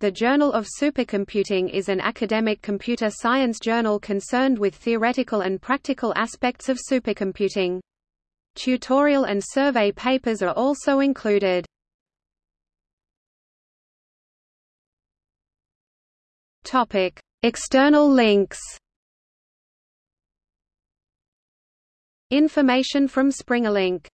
The Journal of Supercomputing is an academic computer science journal concerned with theoretical and practical aspects of supercomputing. Tutorial and survey papers are also included. Topic: External links. Information from SpringerLink